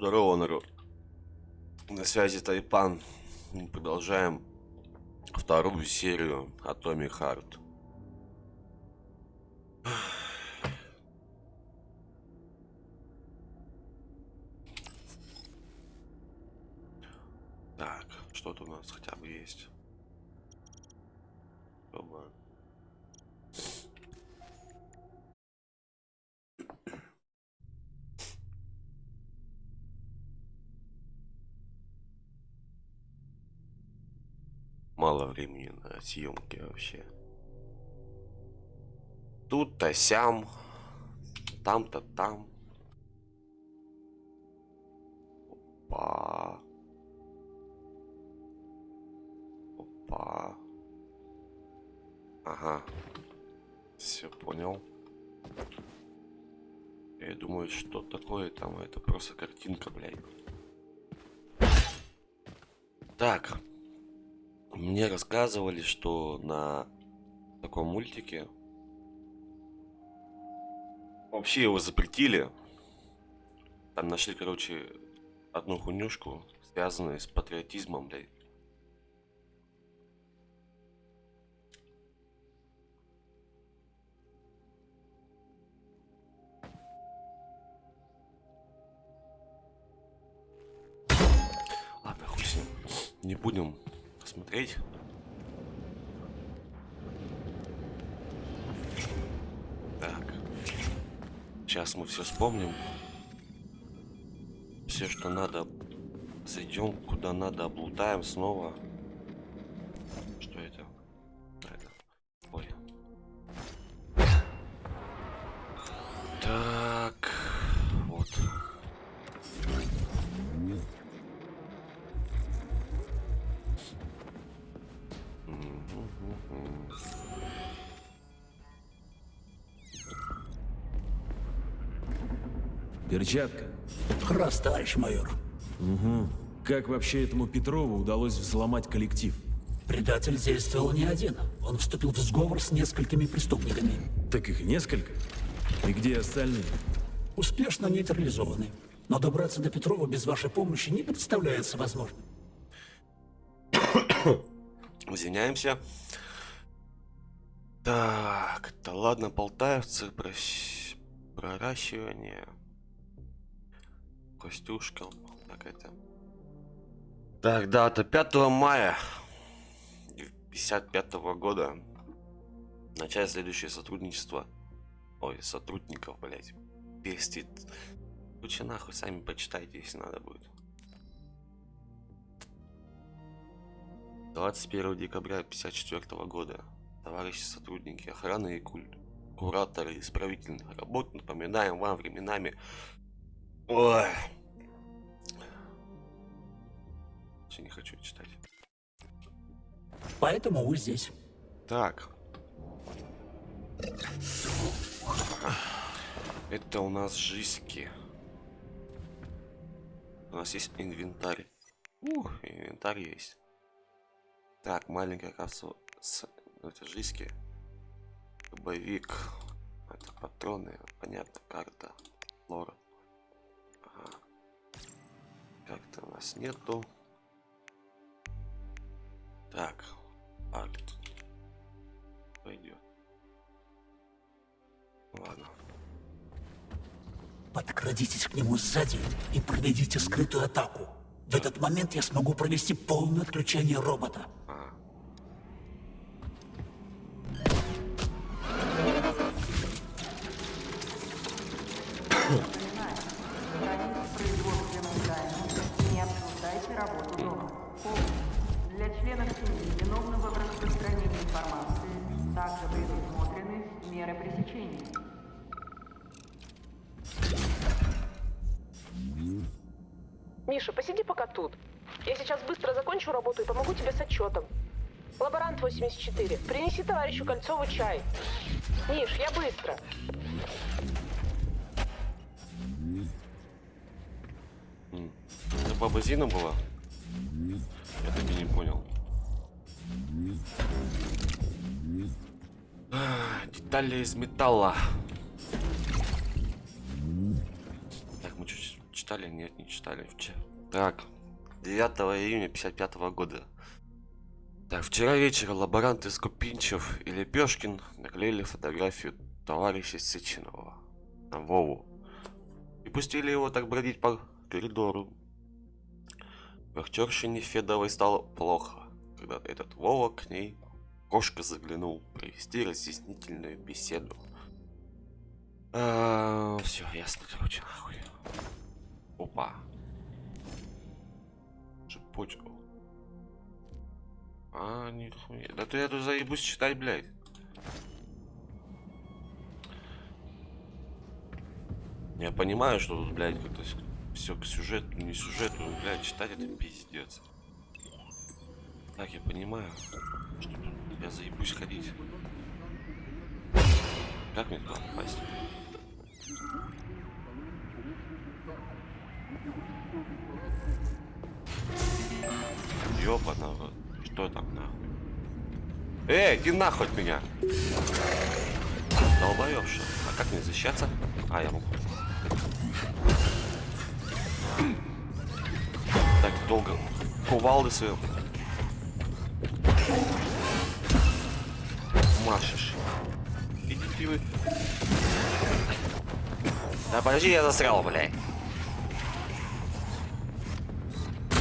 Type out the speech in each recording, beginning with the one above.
Здорово, народ. На связи Тайпан. Мы продолжаем вторую серию Atomic Heart. Так, что-то у нас хотя бы есть. Мало времени на съемки вообще. Тут-то сям, там-то там. Опа. Опа. Ага. Все понял. Я думаю, что такое там, это просто картинка, блядь. Так. Мне рассказывали, что на таком мультике вообще его запретили. Там нашли, короче, одну хуйнюшку, связанную с патриотизмом, блядь. Ладно, хуй с ним. Не будем смотреть. Так. Сейчас мы все вспомним. Все, что надо. Зайдем куда надо, облутаем снова. Что Перчатка. Раз, товарищ майор. Угу. Как вообще этому Петрову удалось взломать коллектив? Предатель действовал не один. Он вступил в сговор с несколькими преступниками. Так их несколько. И где остальные? Успешно нейтрализованы. Но добраться до Петрова без вашей помощи не представляется возможным. Извиняемся. Так, да ладно, полтавцы, прощ- проращивание. Костюшка, так это. Так, дата 5 мая 55 года. Начать следующее сотрудничество. Ой, сотрудников, блять. Пестит. Лучше нахуй, сами почитайте, если надо будет. 21 декабря 54 года. Товарищи сотрудники охраны и культ. Кураторы исправительных работ, напоминаем вам временами... Ой. Вообще не хочу читать. Поэтому вы здесь. Так. Это у нас жиски. У нас есть инвентарь. Ух, инвентарь есть. Так, маленькая капсула с... ну, Это жиски. Боевик. Это патроны. Понятно, карта. Лора. Как-то у нас нету. Так. Арт. Пойдет. Ладно. Подкрадитесь к нему сзади и проведите скрытую атаку. В этот момент я смогу провести полное отключение робота. Меры пресечения. Миша, посиди пока тут. Я сейчас быстро закончу работу и помогу тебе с отчетом. Лаборант 84, принеси товарищу Кольцову чай. Миш, я быстро. Это баба Зина была? Я так и не понял. Детали из металла. Так, мы чуть читали? Нет, не читали. Так, 9 июня 55 года. Так, вчера вечером лаборанты Скупинчев и Лепешкин наклеили фотографию товарища Сеченова на Вову и пустили его так бродить по коридору. Вахтершине Федовой стало плохо, когда этот Вова к ней кошка заглянул провести разъяснительную беседу. все, ясно, короче, нахуй. Опа. Цепочку. А, нихуя. Да ты я тут заебусь читать, блядь. Я понимаю, что тут, блядь, как-то все к сюжету, не сюжету, блядь, читать это пиздец. Так, я понимаю, что тут я заебусь ходить. Как мне туда попасть? Рот. что там нахуй? Эй, иди нахуй от меня! Долбоёб, что? А как мне защищаться? А, я могу. Так долго кувалды свои машешь. Идите вы. Да подожди, я застрял, блядь.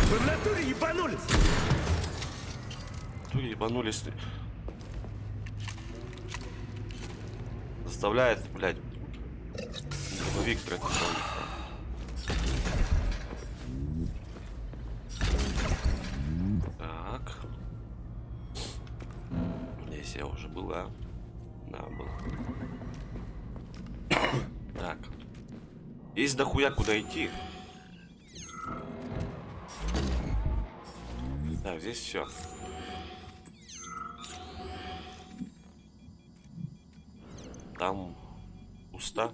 Вы в натуре ебанулись! Тут ебанулись. Заставляет, блядь. Дробовик тратить. Есть дохуя куда идти. Так, здесь все. Там пусто.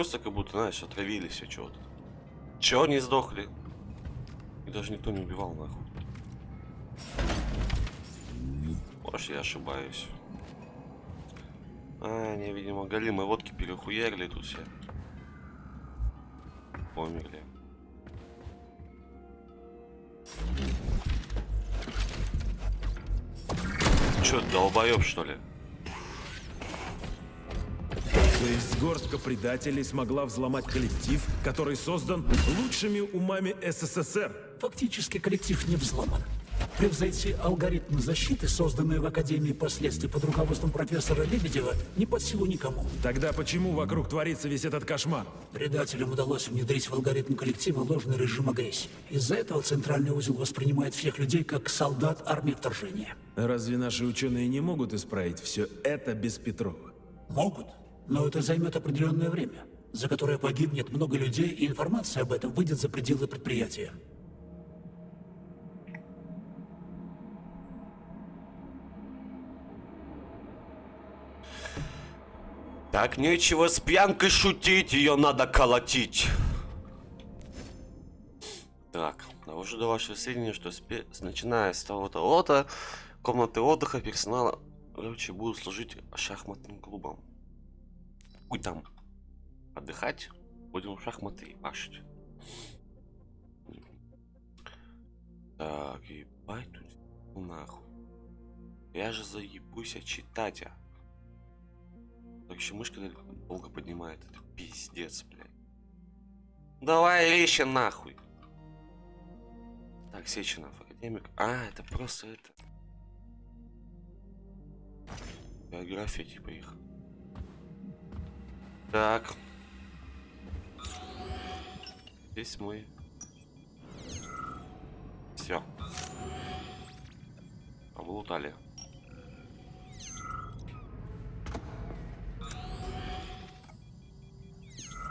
Просто как будто, знаешь, отравились все чего-то. Чего не сдохли? И даже никто не убивал нахуй. Может, я ошибаюсь. А, они, видимо, голимые водки перехуярили тут все. Померли. Че, долбоеб что ли? То есть горстка предателей смогла взломать коллектив, который создан лучшими умами СССР. Фактически коллектив не взломан. Превзойти алгоритмы защиты, созданные в Академии последствий под руководством профессора Лебедева, не под силу никому. Тогда почему вокруг творится весь этот кошмар? Предателям удалось внедрить в алгоритм коллектива ложный режим агрессии. Из-за этого центральный узел воспринимает всех людей как солдат армии вторжения. Разве наши ученые не могут исправить все это без Петрова? Могут, но это займет определенное время, за которое погибнет много людей, и информация об этом выйдет за пределы предприятия. Так нечего с пьянкой шутить, ее надо колотить. Так, довожу до вашего сведения, что спе- начиная с того-то комнаты отдыха персонала, короче, будут служить шахматным клубом. Хуй там. Отдыхать, будем в шахматы ебашить. Так, ебать тут нахуй. Я же заебусь а читать, а. Так еще мышка долго поднимает. Это пиздец, блядь. Давай речи нахуй. Так, Сеченов, академик. А, это просто это. Биография типа их. Так. Здесь мой. Все. Облутали.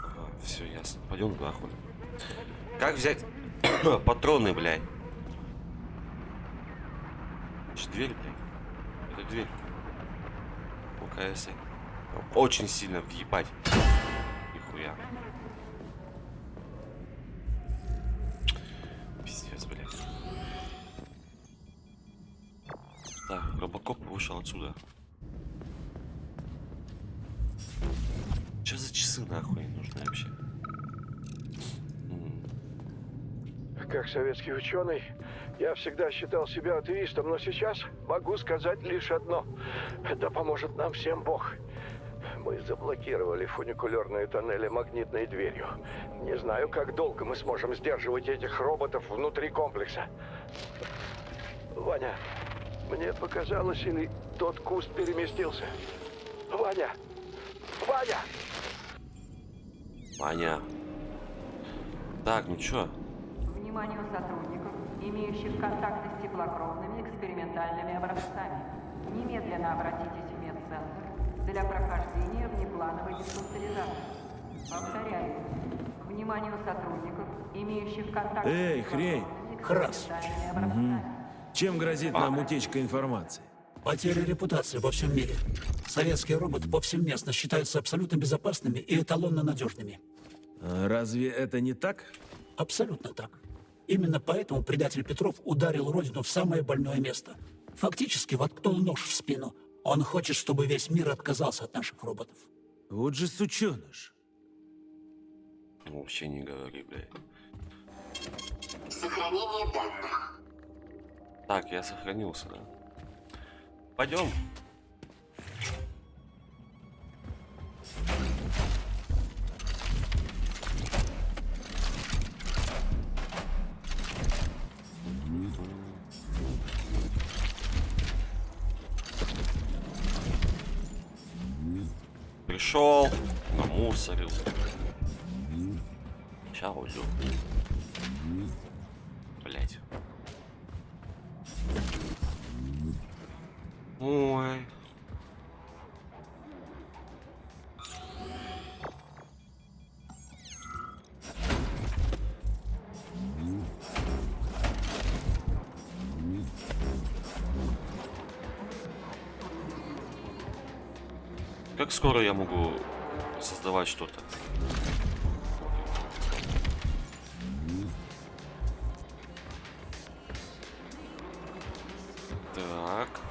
Ага, все Ясно. Пойдем нахуй. Как взять патроны, блядь? Это дверь, блядь. Это дверь. ОКС. Очень сильно въебать. Нихуя. Пиздец, блядь. Так, Робокоп вышел отсюда. Что за часы нахуй нужны вообще? Как советский ученый, я всегда считал себя атеистом, но сейчас могу сказать лишь одно. Это поможет нам всем Бог. Мы заблокировали фуникулерные тоннели магнитной дверью. Не знаю, как долго мы сможем сдерживать этих роботов внутри комплекса. Ваня, мне показалось, или тот куст переместился? Ваня! Ваня! Ваня. Так, ну чё? Вниманию сотрудников, имеющих контакты с теплокровными экспериментальными образцами. Немедленно обратитесь для прохождения внеплановой диспансеризации. Повторяю. Вниманию сотрудников, имеющих контакты Эй, хрень. экспериментальными образцами. Чем грозит нам утечка информации? Потеря репутации во всем мире. Советские роботы повсеместно считаются абсолютно безопасными и эталонно надежными. А разве это не так? Абсолютно так. Именно поэтому предатель Петров ударил Родину в самое больное место. Фактически воткнул нож в спину. Он хочет, чтобы весь мир отказался от наших роботов. Вот же сученыш. Вообще не говори, блядь. Сохранение данных. Так, я сохранился, да? Пойдем. Пришел, намусорил. Сейчас уйду. Так.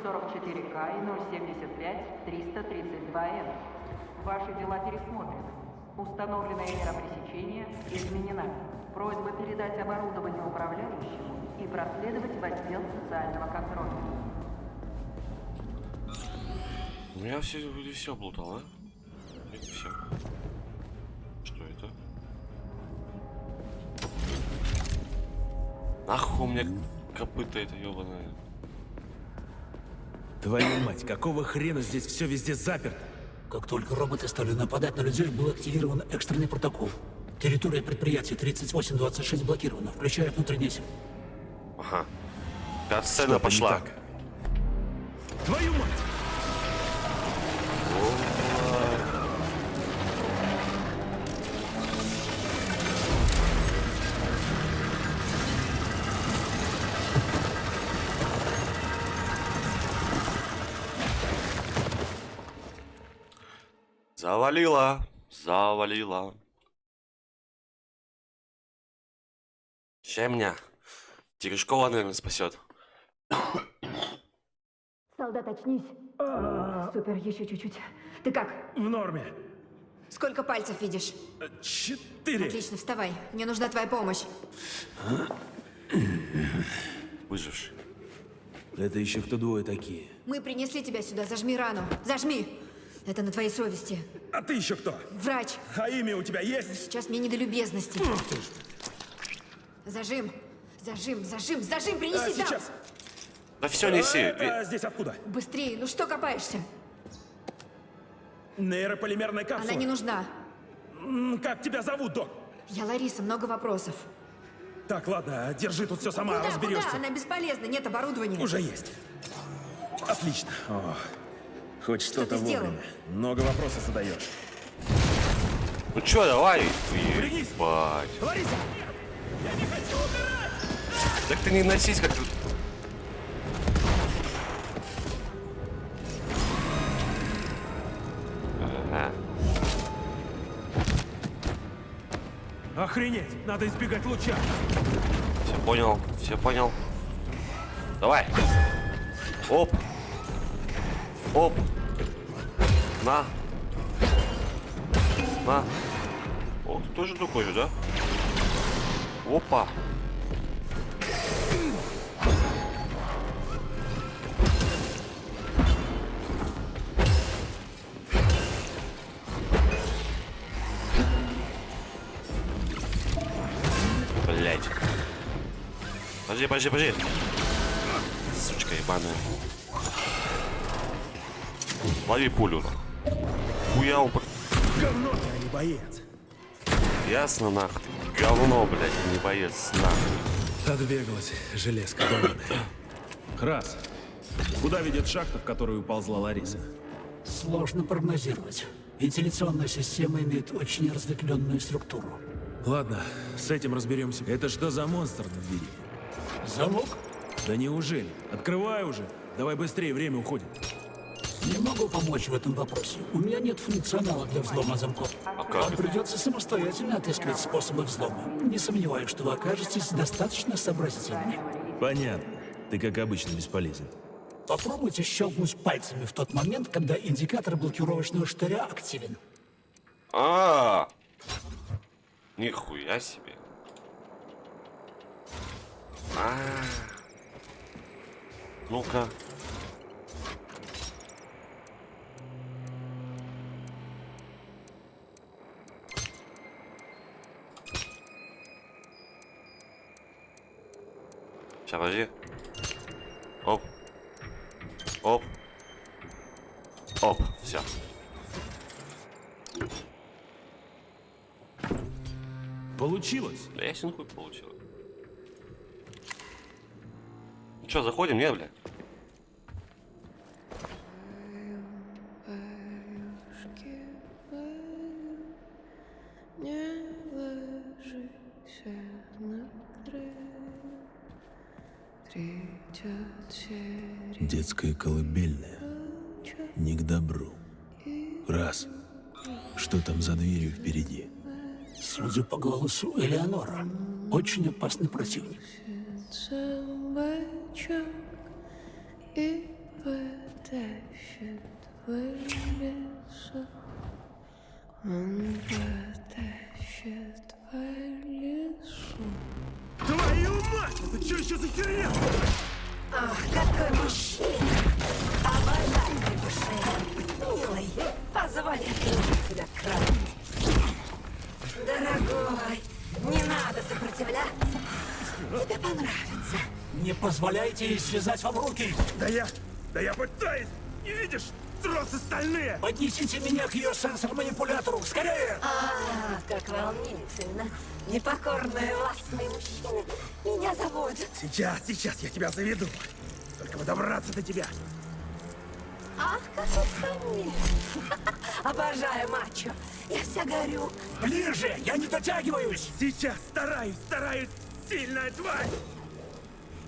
907-44К и 075-332М. Ваши дела пересмотрены. Установленная мера пресечения изменена. Просьба передать оборудование управляющему и проследовать в отдел социального контроля. Ну я все, вроде все облутал, а? Все. Что это? Нахуй мне копыта это ебаное. Твою мать, какого хрена здесь все везде заперто? Как только роботы стали нападать на людей, был активирован экстренный протокол. Территория предприятия 3826 блокирована, включая внутренний сеть. Ага. Катсцена пошла. Твою мать! Завалила. Завалила. Ща меня. Терешкова, наверное, спасет. Солдат, очнись. Супер, еще чуть-чуть. Ты как? В норме. Сколько пальцев видишь? Четыре. Отлично, вставай. Мне нужна твоя помощь. Выживший. Это еще кто двое такие? Мы принесли тебя сюда. Зажми рану. Зажми. Это на твоей совести. А ты еще кто? Врач, А имя у тебя есть? сейчас мне не до любезностей. Зажим. Зажим, зажим, зажим, принеси А, сейчас. Да все неси. А, это здесь откуда? Быстрее, ну что копаешься? Нейрополимерная капсула. Она не нужна. Как тебя зовут, док? Я Лариса, много вопросов. Так, ладно, держи тут все сама, куда, разберешься. куда? Она бесполезна, нет оборудования. Уже есть. Отлично. О, хоть что-то ты сделал? вовремя. Много вопросов задаешь. Ну чё, давай. Ебать. Лариса! Так ты не носись как тут. Ага. Охренеть! Надо избегать луча. Все понял, все понял. Давай. Оп. Оп. На. На. О, ты тоже такой же, да? Опа. Блять. Подожди, подожди, подожди. Сучка ебаная. Лови пулю. Хуяу, б- Говно ты, а не боец. ясно нахуй. Говно, блядь, не боец нахуй. Отбегалась железка долбаная. Раз. Куда ведет шахта, в которую уползла Лариса? Сложно прогнозировать. Вентиляционная система имеет очень разветвленную структуру. Ладно, с этим разберемся. Это что за монстр на двери? Замок? Да неужели? Открывай уже. Давай быстрее, время уходит. Не могу помочь в этом вопросе. У меня нет функционала для взлома замков. как Вам придется самостоятельно отыскивать способы взлома. Не сомневаюсь, что вы окажетесь достаточно сообразительными. Понятно. Ты, как обычно, бесполезен. Попробуйте щелкнуть пальцами в тот момент, когда индикатор блокировочного штыря активен. А, нихуя себе. А, ну-ка. Сейчас, подожди. Оп. Оп. Оп, все. Получилось? Да я хуй получил. Ну что, заходим, не, бля? Колыбельная. Не к добру. Раз. Что там за дверью впереди? Судя по голосу Элеонора, очень опасный противник. Дорогой, не надо сопротивляться. Тебе понравится. Не позволяйте ей связать вам руки! Да я... Да я пытаюсь! Не видишь? Тросы стальные! Поднесите меня к ее сенсор-манипулятору! Скорее! А, как волнительно. Непокорные властные мужчины меня заводят. Сейчас, сейчас я тебя заведу. Только бы добраться до тебя. Ах, какой хамец. Обожаю мачо. Я вся горю. Ближе! Я не дотягиваюсь! Сейчас стараюсь, стараюсь. Сильная тварь!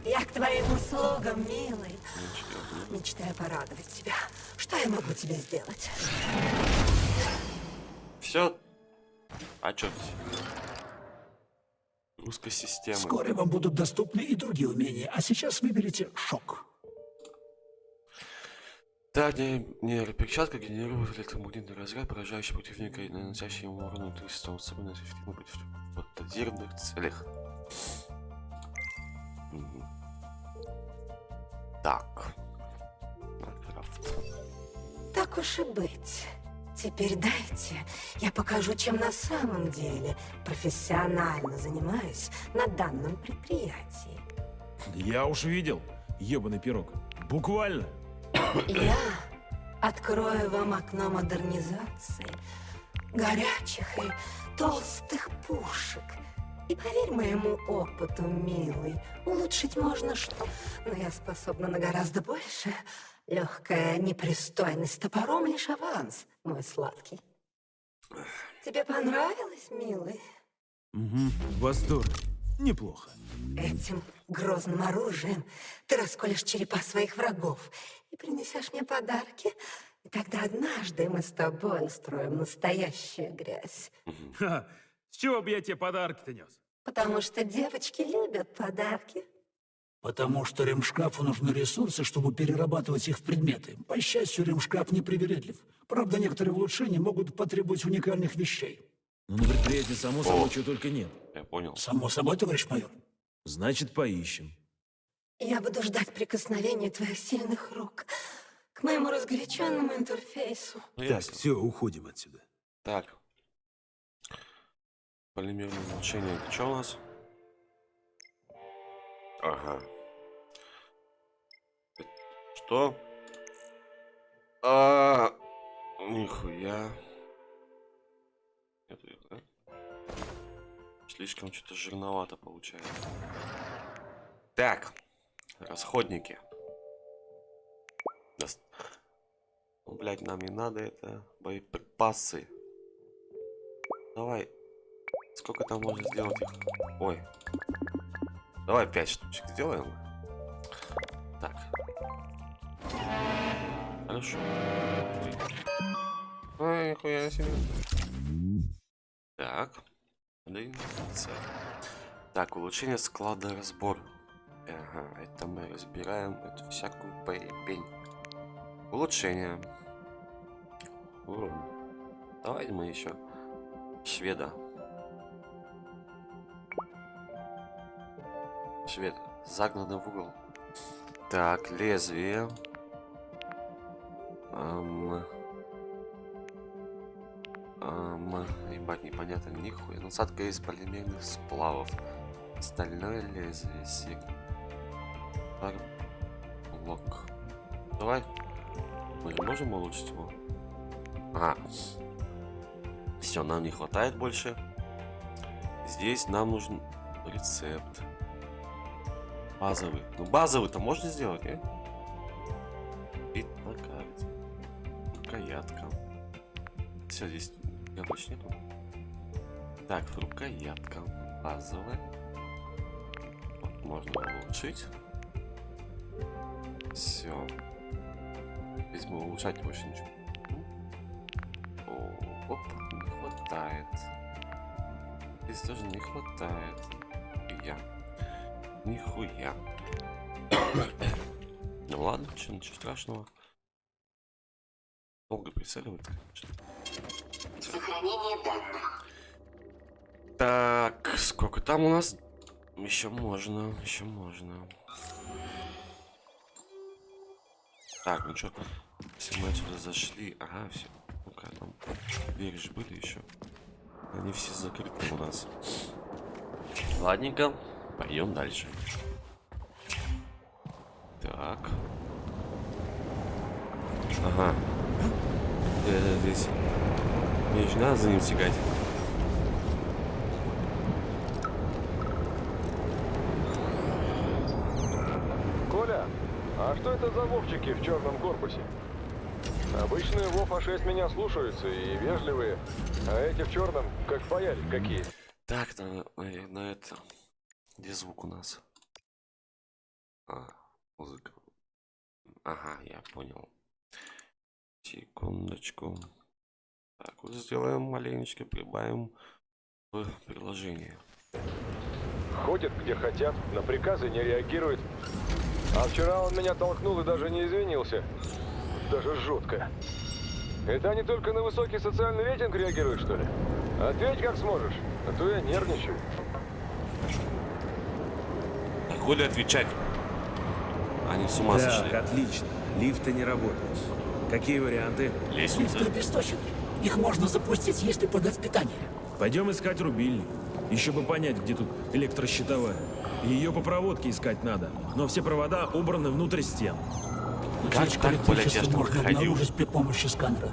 Я к твоим услугам, милый. Мечтаю порадовать тебя. Что я могу тебе сделать? Все. А чё? Русская система. Вскоре вам будут доступны и другие умения, а сейчас выберите шок. Да, не, нейроперчатка генерирует электромагнитный разряд, поражающий противника и наносящий ему урон внутри системы, особенно эффективно против патогенных целях. Так. Майнкрафт. Так уж и быть. Теперь дайте, я покажу, чем на самом деле профессионально занимаюсь на данном предприятии. Я уж видел, ебаный пирог. Буквально. Я открою вам окно модернизации, горячих и толстых пушек. И поверь моему опыту, милый, улучшить можно что, но я способна на гораздо больше. Легкая непристойность топором лишь аванс, мой сладкий. Тебе понравилось, милый? Угу, восторг. Неплохо. Этим грозным оружием ты расколешь черепа своих врагов и принесешь мне подарки. И тогда однажды мы с тобой устроим настоящую грязь. Ха, с чего бы я тебе подарки-то нес? Потому что девочки любят подарки. Потому что ремшкафу нужны ресурсы, чтобы перерабатывать их в предметы. По счастью, ремшкаф непривередлив. Правда, некоторые улучшения могут потребовать уникальных вещей. Ну, на предприятии, само собой, чего только нет. Я понял. Само собой, товарищ майор. Значит, поищем. Я буду ждать прикосновения твоих сильных рук к моему разгоряченному интерфейсу. Ну, Так, все, уходим отсюда. Так. Полимерное улучшение. Это что у нас? Ага. Что? А, нихуя. Это, да? Слишком что-то жирновато получается. Так. Расходники. Дос- Ну, блядь, нам не надо это. Боеприпасы. Давай. Сколько там можно сделать их? Ой. Давай 5 штучек сделаем. Так. Хорошо. Ой, нихуя себе. Так. Так, улучшение склада разбор. Ага, это мы разбираем эту всякую поебень. Улучшение. Урон. Давай мы еще шведа. Швед, загнанный в угол. Так, лезвие. Ам. Ам, ебать, непонятно, нихуя. Насадка из полимерных сплавов. Стальное лезвие, сиг. Пар- Лок. Давай. Мы же можем улучшить его? А. Все, нам не хватает больше. Здесь нам нужен рецепт. Базовый. Ну базовый-то можно сделать, не? Вид на карте. Рукоятка. Все, здесь я больше нету. Так, рукоятка. Базовая. Вот, можно улучшить. Все. Здесь мы улучшать больше ничего. О, оп, не хватает. Здесь тоже не хватает. Я. Нихуя. ну ладно, что, ничего страшного. Долго прицеливать, конечно. Сохранение данных. Так, сколько там у нас? Еще можно, еще можно. Так, ну что, если мы отсюда зашли, ага, все. Ну-ка, там двери же были еще. Они все закрыты у нас. Ладненько, пойдем дальше. Так. Ага. Э, здесь. Мне же надо за ним тягать. Коля, а что это за вовчики в черном корпусе? Обычные Вов А6 меня слушаются и вежливые, а эти в черном как паяли какие. Так, на, на, это. Где звук у нас? А, музыка. Ага, я понял. Секундочку. Так, вот сделаем маленечко, прибавим в приложение. Ходят где хотят, на приказы не реагирует. А вчера он меня толкнул и даже не извинился. Даже жутко. Это они только на высокий социальный рейтинг реагируют, что ли? Ответь как сможешь, а то я нервничаю. А хули отвечать? Они с ума Так, сошли. отлично. Лифты не работают. Какие варианты? Лестница. Лифты обесточены. Их можно запустить, если подать питание. Пойдем искать рубильник. Еще бы понять, где тут электрощитовая. Ее по проводке искать надо. Но все провода убраны внутрь стен. Как так, блядь, я обнаружить при помощи сканера.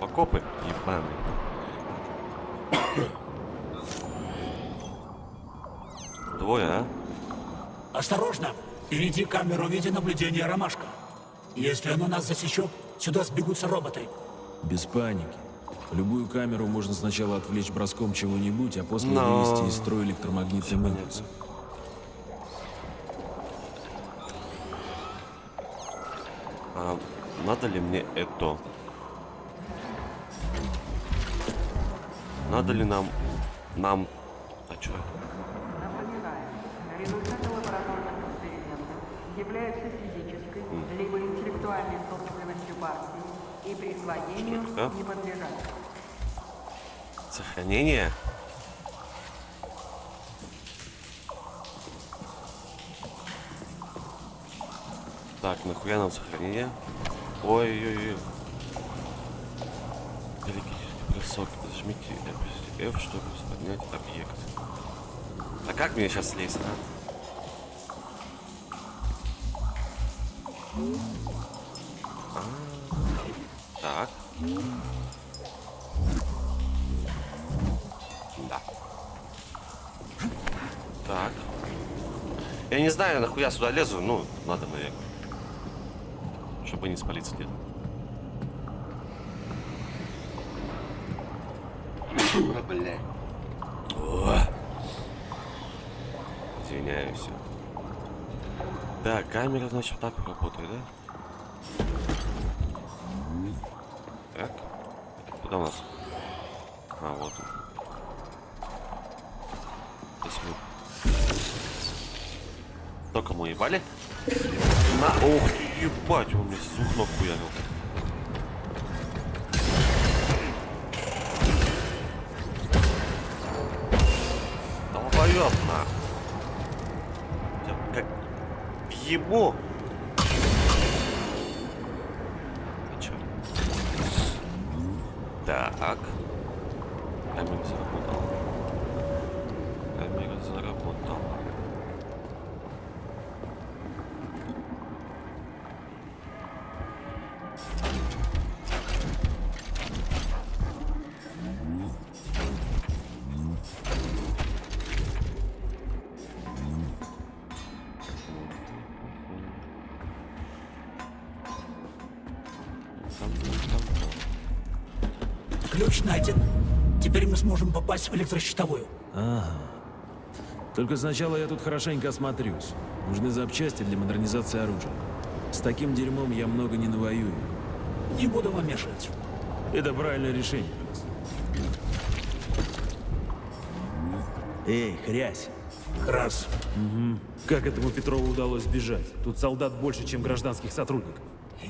Окопы ебаные. Двое, а? Осторожно! Впереди камеру видеонаблюдения «Ромашка». Если она нас засечет, сюда сбегутся роботы. Без паники. Любую камеру можно сначала отвлечь броском чего-нибудь, а после Но- вывести из строя электромагнитным Понятно. импульсом. А надо ли мне это? Надо ли нам... Нам... А чё? Напоминаю, результаты лабораторных экспериментов являются физической либо интеллектуальной собственностью партии и присвоению Что это? не подлежат. Сохранение? Так, нахуя нам сохранение? Ой-ой-ой. Перекиньте бросок. Зажмите F, чтобы поднять объект. А как мне сейчас слезть, а? А, Так. Да. Так. Я не знаю, нахуя сюда лезу. Ну, надо, наверное. Чтобы не спалиться где-то. Блядь. Извиняюсь. Да, камера, значит, так работает, да? Так. Куда у нас? А, вот он. Здесь мы. Только мы ебали? На, ух ты, ебать, он мне с двух ног хуярил. 25 Ключ найден. Теперь мы сможем попасть в электрощитовую. Только сначала я тут хорошенько осмотрюсь. Нужны запчасти для модернизации оружия. С таким дерьмом я много не навоюю. Не буду вам мешать. Это правильное решение. Эй, хрясь. Раз. Как этому Петрову удалось сбежать? Тут солдат больше, чем гражданских сотрудников.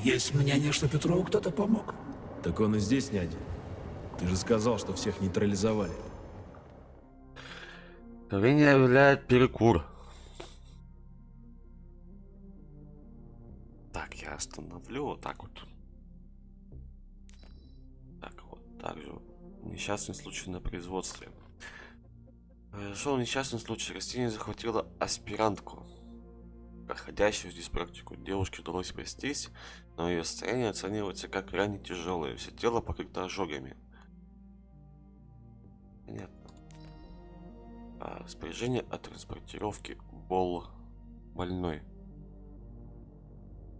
Есть мнение, что Петрову кто-то помог. Так он и здесь не один. Ты же сказал, что всех нейтрализовали. Кровение являет перекур. Так, я остановлю вот так вот. Так, вот так же. Несчастный случай на производстве. Произошел несчастный случай. Растение захватило аспирантку, проходящую здесь практику. Девушке удалось спастись, но ее состояние оценивается как крайне тяжелое. Все тело покрыто ожогами. Понятно. А, распоряжение о транспортировке Бол больной.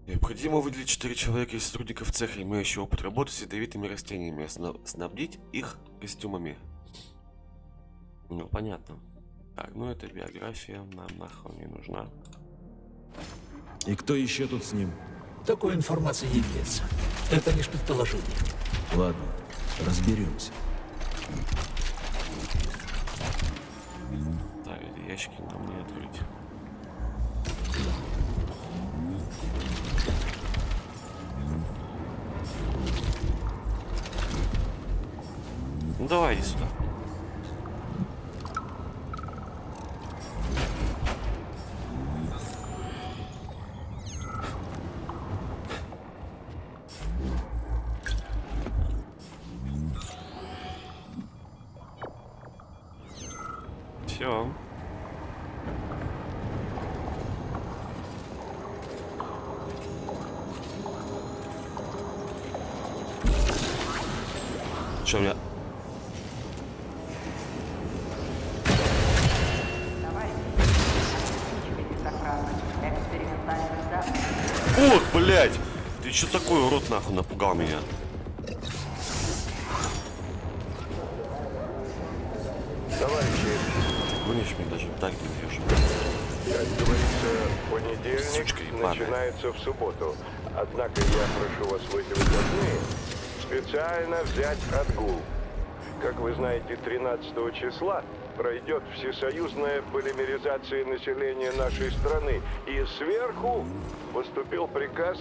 Необходимо выделить 4 человека из сотрудников цеха, имеющих опыт работы с ядовитыми растениями, и снабдить их костюмами. Ну, понятно. Так, ну это биография нам нахуй не нужна. И кто еще тут с ним? Такой информации не имеется. Это лишь предположение. Ладно, разберемся. Ящики нам не открыть. Ну давай иди сюда. Все. Что у меня? Ох, блядь! Ты что такой урод нахуй напугал меня? Товарищи, Гонишь меня даже так не бьешь. как говорится, понедельник Сучка начинается в субботу. Однако я прошу вас в эти выходные специально взять отгул. Как вы знаете, 13 числа пройдет всесоюзная полимеризация населения нашей страны. И сверху поступил приказ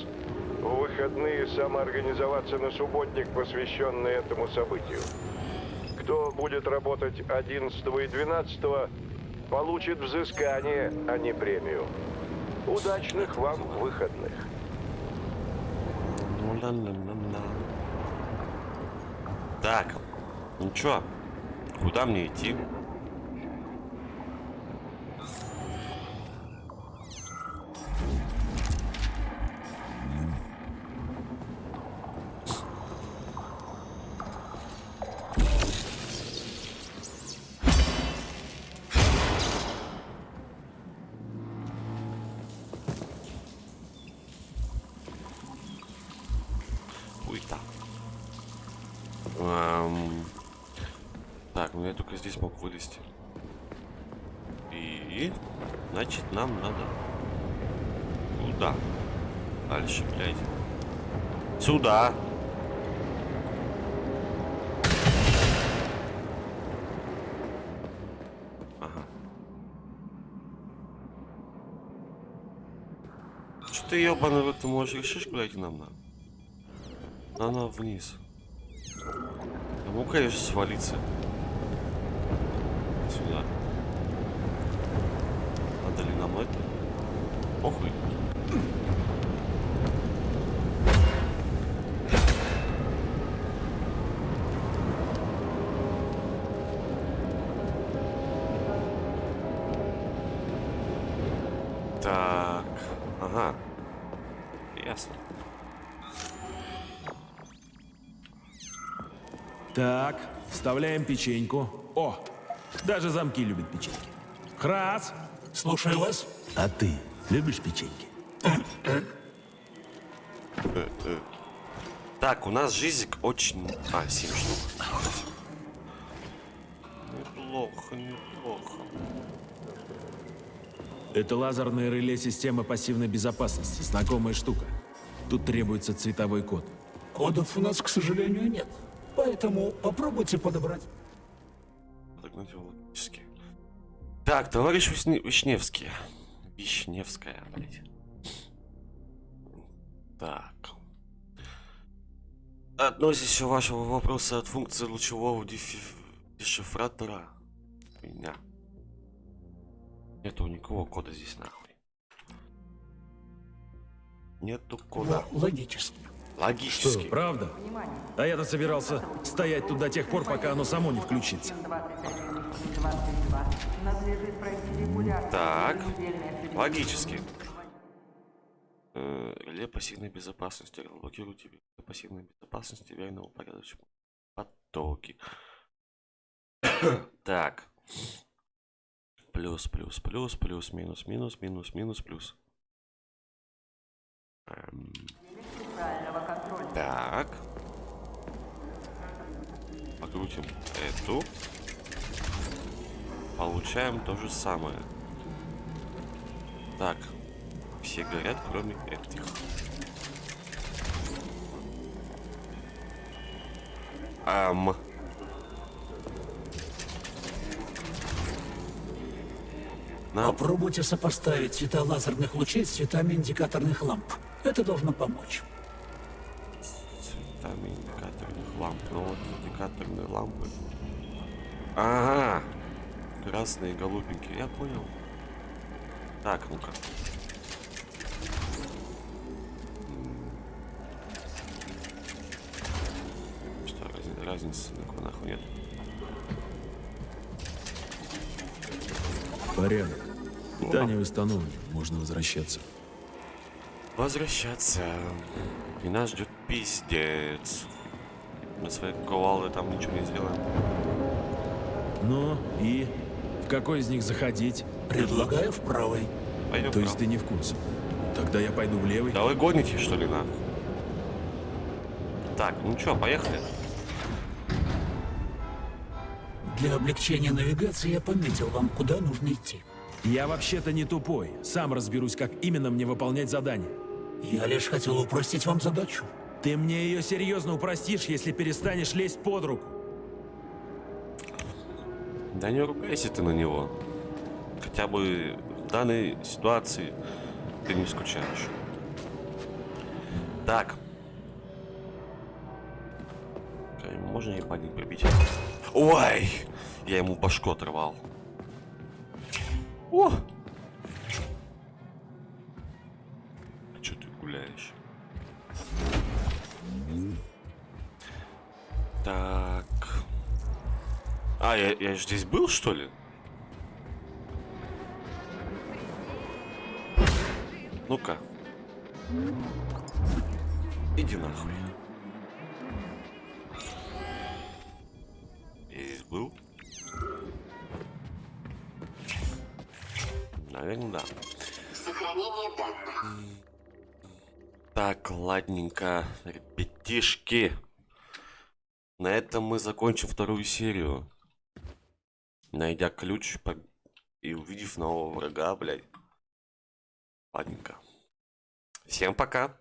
в выходные самоорганизоваться на субботник, посвященный этому событию. Кто будет работать 11 и 12, получит взыскание, а не премию. Удачных вам выходных. Так, ну чё? Куда мне идти? Хуйта. Эм, Так, ну я только здесь мог вылезти. И... Значит, нам надо... Куда? Дальше, блядь. Сюда. Ага. Что ты ебаный в ты можешь решишь, куда идти нам надо? Она вниз. Могу, конечно, свалиться. Сюда. Надо ли нам это? Похуй. Вставляем печеньку. О, даже замки любят печеньки. Храс, Слушаю вас. а ты любишь печеньки? Так, у нас жизник очень... А, 7 штук. Неплохо, неплохо. Это лазерное реле системы пассивной безопасности. Знакомая штука. Тут требуется цветовой код. Кодов у нас, к сожалению, нет. Поэтому попробуйте подобрать. Подогнать его логически. Так, товарищ Вишне- Вишневский. Вишневская, блядь. Так. Относящий вашего вопроса от функции лучевого дешифратора. Меня. Нету никакого кода здесь нахуй. Нету кода. Но логически. Что, Логически. правда? Внимание. А я-то собирался стоять тут до тех пор, пока оно само не включится. 2122 надлежит пройти регулярно. Так. Логически. Э, Реле пассивной безопасности. Разблокируйте реле пассивной безопасности в верном упорядоченном потоке. так. Плюс, плюс, плюс, плюс, минус, минус, минус, минус, плюс. Эм. Так. Покрутим эту. получаем то же самое. Так, все горят, кроме этих. Ам. На, Попробуйте сопоставить цвета лазерных лучей с цветами индикаторных ламп. Это должно помочь. Цветами индикаторных ламп. Ну вот индикаторные лампы. Ага. Красные, голубенькие. Я понял. Так, ну-ка. Что, разни- разницы никакой нахуй нет. Порядок. Питание восстановлено, можно возвращаться. Возвращаться. И нас ждет пиздец. Мы свои кувалды там ничего не сделаем. Ну и в какой из них заходить? Предлагаю в правой. Пойдем То есть вправо. ты не в курсе? Тогда я пойду в левый. Да вы гоните, что ли, на? Так, ну чё, поехали? Для облегчения навигации я пометил вам, куда нужно идти. Я вообще-то не тупой. Сам разберусь, как именно мне выполнять задание. Я лишь хотел упростить вам задачу. Ты мне ее серьезно упростишь, если перестанешь лезть под руку. Да не ругайся ты на него. Хотя бы в данной ситуации ты не скучаешь. Так. Можно ебаник прибить? Ой! Я ему башку оторвал. О! А, я, я ж здесь был, что ли? Ну-ка. Иди нахуй. Я здесь был? Наверное, да. Сохранение данных. Так, ладненько, ребятишки. На этом мы закончим вторую серию. Найдя ключ по- и увидев нового врага, блядь. Ладненько. Всем пока.